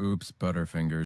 Oops, Butterfingers.